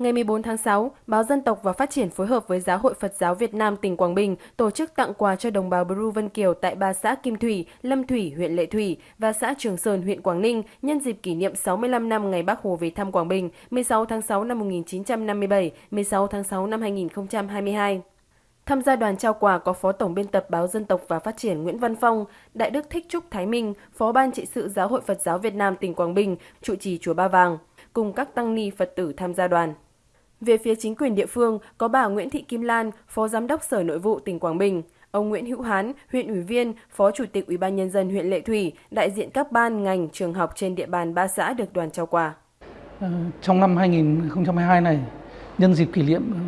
Ngày 14 tháng 6, Báo Dân tộc và Phát triển phối hợp với Giáo hội Phật giáo Việt Nam tỉnh Quảng Bình tổ chức tặng quà cho đồng bào Bru Vân Kiều tại ba xã Kim Thủy, Lâm Thủy, huyện Lệ Thủy và xã Trường Sơn, huyện Quảng Ninh nhân dịp kỷ niệm 65 năm ngày Bác Hồ về thăm Quảng Bình 16 tháng 6 năm 1957, 16 tháng 6 năm 2022. Tham gia đoàn trao quà có Phó Tổng biên tập Báo Dân tộc và Phát triển Nguyễn Văn Phong, Đại đức Thích Trúc Thái Minh, Phó Ban trị sự Giáo hội Phật giáo Việt Nam tỉnh Quảng Bình, trụ trì Chùa Ba Vàng, cùng các tăng ni Phật tử tham gia đoàn. Về phía chính quyền địa phương, có bà Nguyễn Thị Kim Lan, Phó Giám đốc Sở Nội vụ tỉnh Quảng Bình, ông Nguyễn Hữu Hán, huyện ủy viên, Phó Chủ tịch Ủy ban nhân dân huyện Lệ Thủy, đại diện các ban ngành trường học trên địa bàn ba xã được đoàn trao quà. Ờ, trong năm 2022 này, nhân dịp kỷ niệm ờ,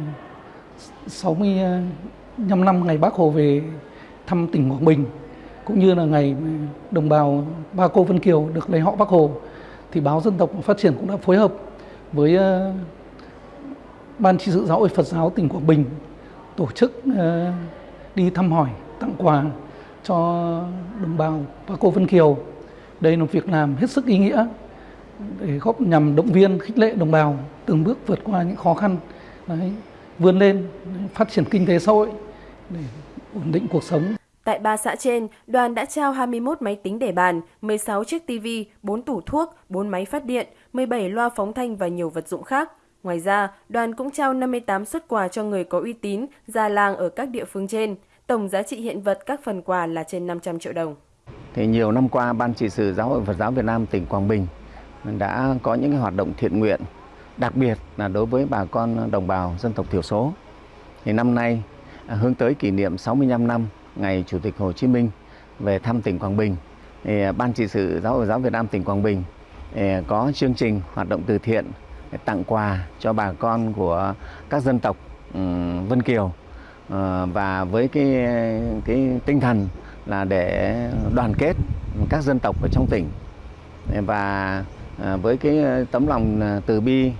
65 ờ, năm ngày Bác Hồ về thăm tỉnh Quảng Bình cũng như là ngày đồng bào Ba Cô Vân Kiều được lấy họ Bác Hồ thì báo Dân tộc và Phát triển cũng đã phối hợp với Ban trị sự giáo hội Phật giáo tỉnh Quảng Bình tổ chức ờ, đi thăm hỏi, tặng quà cho đồng bào và cô Vân Kiều. Đây là một việc làm hết sức ý nghĩa để góp nhằm động viên khích lệ đồng bào từng bước vượt qua những khó khăn, đấy, vươn lên phát triển kinh tế xã hội để ổn định cuộc sống. Tại ba xã trên, đoàn đã trao 21 máy tính để bàn, 16 chiếc TV, 4 tủ thuốc, 4 máy phát điện, 17 loa phóng thanh và nhiều vật dụng khác. Ngoài ra, đoàn cũng trao 58 xuất quà cho người có uy tín, già làng ở các địa phương trên. Tổng giá trị hiện vật các phần quà là trên 500 triệu đồng. Thì nhiều năm qua, Ban trị sự Giáo hội Phật giáo Việt Nam tỉnh Quảng Bình đã có những hoạt động thiện nguyện, đặc biệt là đối với bà con đồng bào dân tộc thiểu số. Thì năm nay à, hướng tới kỷ niệm 65 năm ngày Chủ tịch Hồ Chí Minh về thăm tỉnh Quảng Bình, thì à, Ban trị sự Giáo hội Giáo Việt Nam tỉnh Quảng Bình à, có chương trình hoạt động từ thiện tặng quà cho bà con của các dân tộc ừ, Vân Kiều. Ờ, và với cái cái tinh thần là để đoàn kết các dân tộc ở trong tỉnh. Và ờ, với cái tấm lòng ờ, từ bi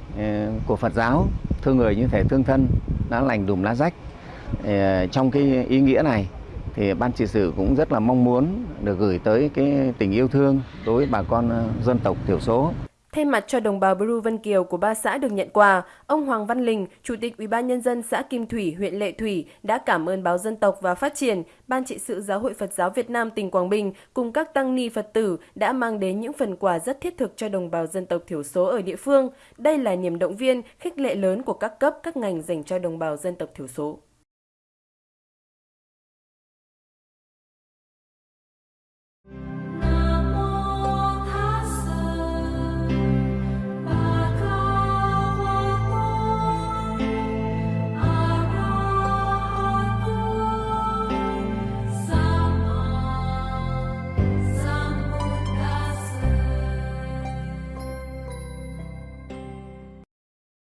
của Phật giáo, thương người như thể thương thân đã lành đùm lá rách trong cái ý nghĩa này, thì ban trị sự cũng rất là mong muốn được gửi tới cái tình yêu thương đối với bà con dân tộc thiểu số. Thay mặt cho đồng bào Bru Vân Kiều của ba xã được nhận quà, ông Hoàng Văn Linh, Chủ tịch Ủy ban nhân dân xã Kim Thủy, huyện Lệ Thủy đã cảm ơn báo Dân tộc và Phát triển, Ban trị sự Giáo hội Phật giáo Việt Nam tỉnh Quảng Bình cùng các tăng ni Phật tử đã mang đến những phần quà rất thiết thực cho đồng bào dân tộc thiểu số ở địa phương. Đây là niềm động viên, khích lệ lớn của các cấp các ngành dành cho đồng bào dân tộc thiểu số.